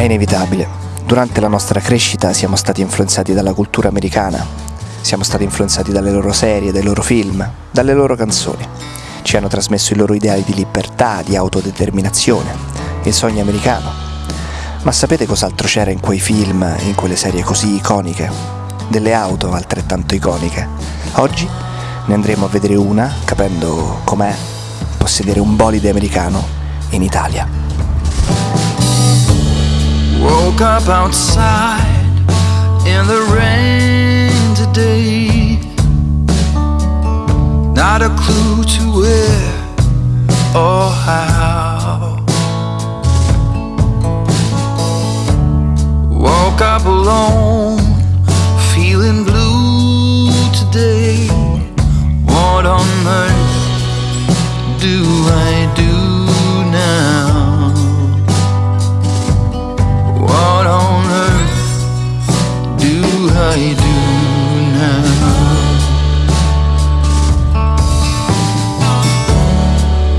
È inevitabile. Durante la nostra crescita siamo stati influenzati dalla cultura americana, siamo stati influenzati dalle loro serie, dai loro film, dalle loro canzoni. Ci hanno trasmesso i loro ideali di libertà, di autodeterminazione, il sogno americano. Ma sapete cos'altro c'era in quei film, in quelle serie così iconiche? Delle auto altrettanto iconiche. Oggi ne andremo a vedere una, capendo com'è possedere un bolide americano in Italia. Woke up outside in the rain today. Not a clue to where or how. Woke up alone, do now.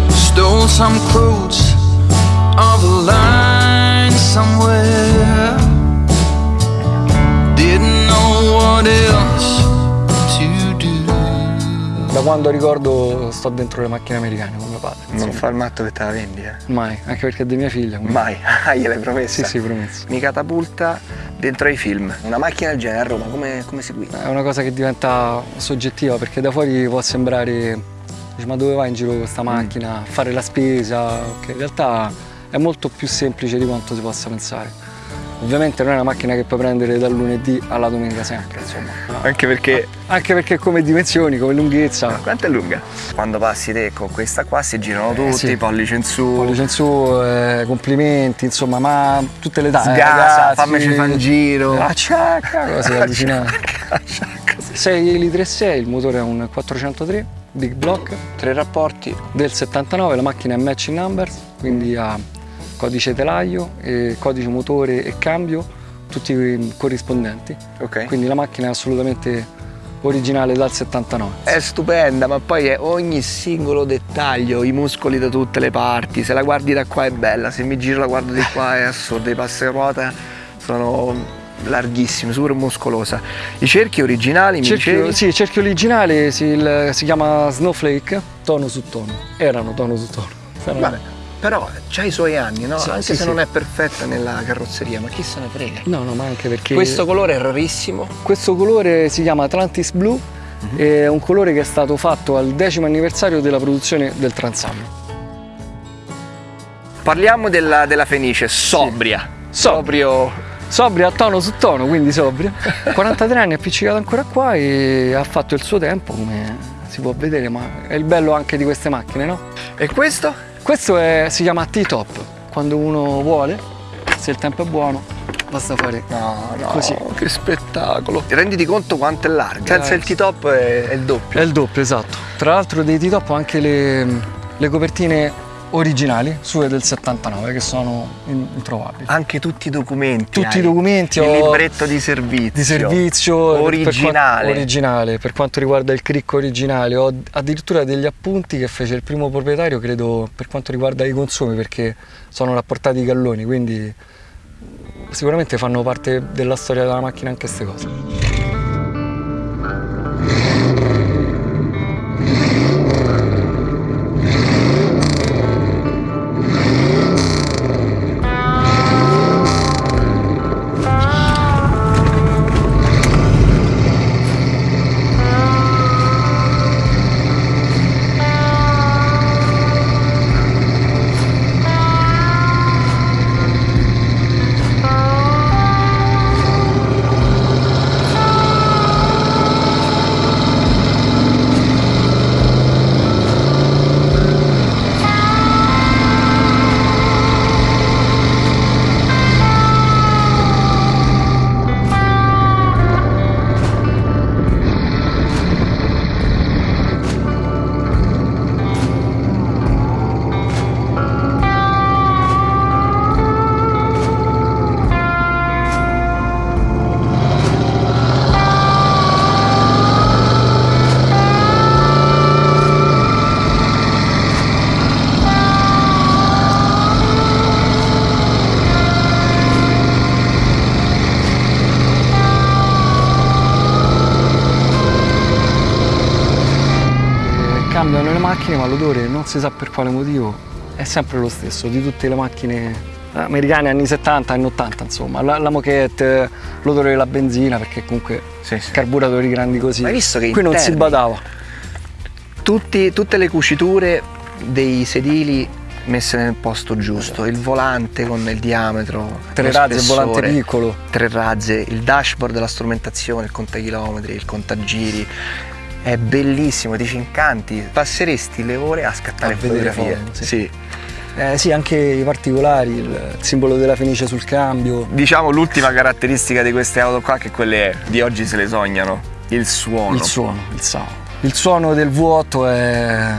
Stole some quotes of a line somewhere. Da quando ricordo sto dentro le macchine americane con mio padre. Insomma. Non fa il matto che te la vendi, eh? Mai, anche perché è di mia figlia. Quindi... Mai? Ah, gliel'hai promessa? Sì, sì, promesso. Mi catapulta dentro ai film. Una macchina del genere a Roma, come, come si guida? È una cosa che diventa soggettiva perché da fuori può sembrare, dici, ma dove vai in giro con questa mm. macchina? Fare la spesa? Okay. In realtà è molto più semplice di quanto si possa pensare. Ovviamente non è una macchina che puoi prendere dal lunedì alla domenica sempre, insomma. Anche perché... Anche perché come dimensioni, come lunghezza. Ma quanto è lunga? Quando passi te con questa qua si girano tutti, eh, sì. pollice in su. Pollice in su, eh, complimenti, insomma, ma tutte le età. Eh, Sgasa, fammi fa un giro. La ciacca, cose avvicinate. 6 litri e 6, il motore è un 403, big block. Tre rapporti. Del 79, la macchina è matching numbers, quindi ha codice telaio, codice motore e cambio, tutti corrispondenti. Okay. Quindi la macchina è assolutamente originale dal 79. È stupenda, ma poi è ogni singolo dettaglio, i muscoli da tutte le parti, se la guardi da qua è bella, se mi giro la guardo di qua è assurda, i passaruota sono larghissimi, super muscolosa. I cerchi originali, mi cerchio, Sì, il cerchio originale si, il, si, chiama Snowflake, tono su tono, erano tono su tono. Vabbè però ha i suoi anni, no? Sì, anche sì, se sì. non è perfetta nella carrozzeria, ma chi se ne frega? No, no, ma anche perché... Questo colore è rarissimo? Questo colore si chiama Atlantis Blue, mhm. è un colore che è stato fatto al decimo anniversario della produzione del Transam. Parliamo della, della Fenice, sobria. Sobrio sobria a tono su tono, quindi sobria. 43 anni appiccicato ancora qua e ha fatto il suo tempo, come si può vedere, ma è il bello anche di queste macchine, no? E questo? Questo è, si chiama T-top, quando uno vuole, se il tempo è buono, basta fare no, no, così. Che spettacolo! Renditi conto quanto è larga, senza il T-top è, è, il doppio. È il doppio, esatto. Tra l'altro dei T-top ho anche le, le copertine originali, sue del 79, che sono introvabili. Anche tutti i documenti. Tutti i documenti. Il libretto di servizio. Di servizio. Originale. Per, originale. Per quanto riguarda il cricco originale, ho addirittura degli appunti che fece il primo proprietario, credo, per quanto riguarda i consumi, perché sono rapportati i galloni, quindi sicuramente fanno parte della storia della macchina anche queste cose. Girano le macchine, ma l'odore non si sa per quale motivo è sempre lo stesso di tutte le macchine americane anni 70, anni 80, insomma, la, la moquette, l'odore della benzina, perché comunque Sì, sì. carburatori grandi così. Ma hai visto che qui non si badava. Tutti- tutte le cuciture dei sedili messe nel posto giusto, il volante con il diametro, Tre razze, il volante piccolo. tre razze, il dashboard della strumentazione, il contachilometri, il contagiri. È bellissimo, ti ci incanti, passeresti le ore a scattare A fotografie. foto, sì. sì. Eh, sì, anche i particolari, il simbolo della fenice sul cambio. Diciamo l'ultima caratteristica di queste auto qua che quelle di oggi se le sognano, il suono. Il suono, il sound. Il suono del V8 è,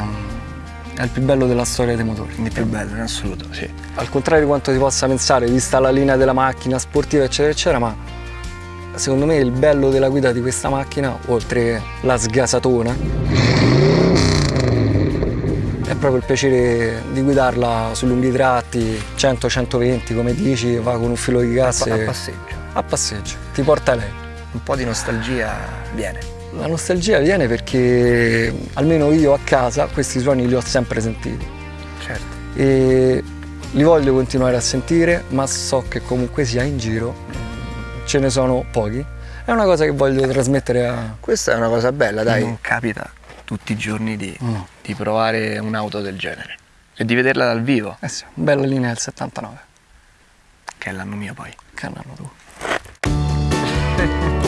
è il più bello della storia dei motori. Il più bello in assoluto, sì. Al contrario di quanto si possa pensare, vista la linea della macchina sportiva, eccetera, eccetera, ma secondo me il bello della guida di questa macchina, oltre la sgasatona, è proprio il piacere di guidarla su lunghi tratti, 100-120 come dici, va con un filo di gas A passeggio. a passeggio, ti porta lei. Un po' di nostalgia viene. La nostalgia viene perché almeno io a casa questi suoni li ho sempre sentiti Certo. e li voglio continuare a sentire, ma so che comunque sia in giro ce ne sono pochi. È una cosa che voglio trasmettere a... Questa è una cosa bella, dai. Non capita tutti i giorni di, No. di provare un'auto del genere e di vederla dal vivo, Eh sì, bella linea del 79, che è l'anno mio poi. che anno tu. From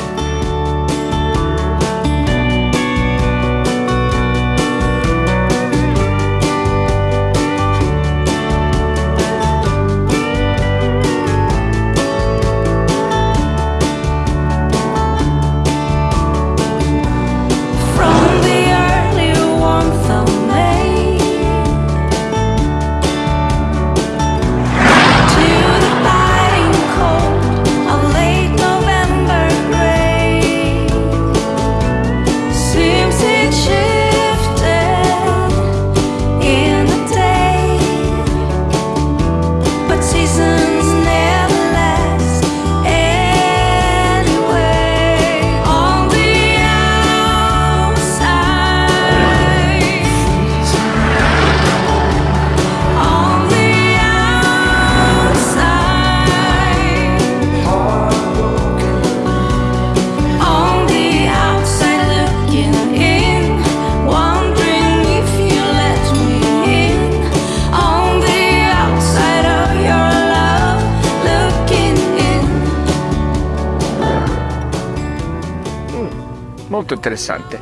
Molto interessante.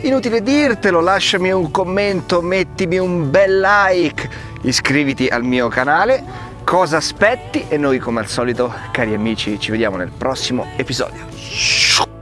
Inutile dirtelo, lasciami un commento, mettimi un bel like, iscriviti al mio canale. Cosa aspetti? E noi come al solito, cari amici, ci vediamo nel prossimo episodio.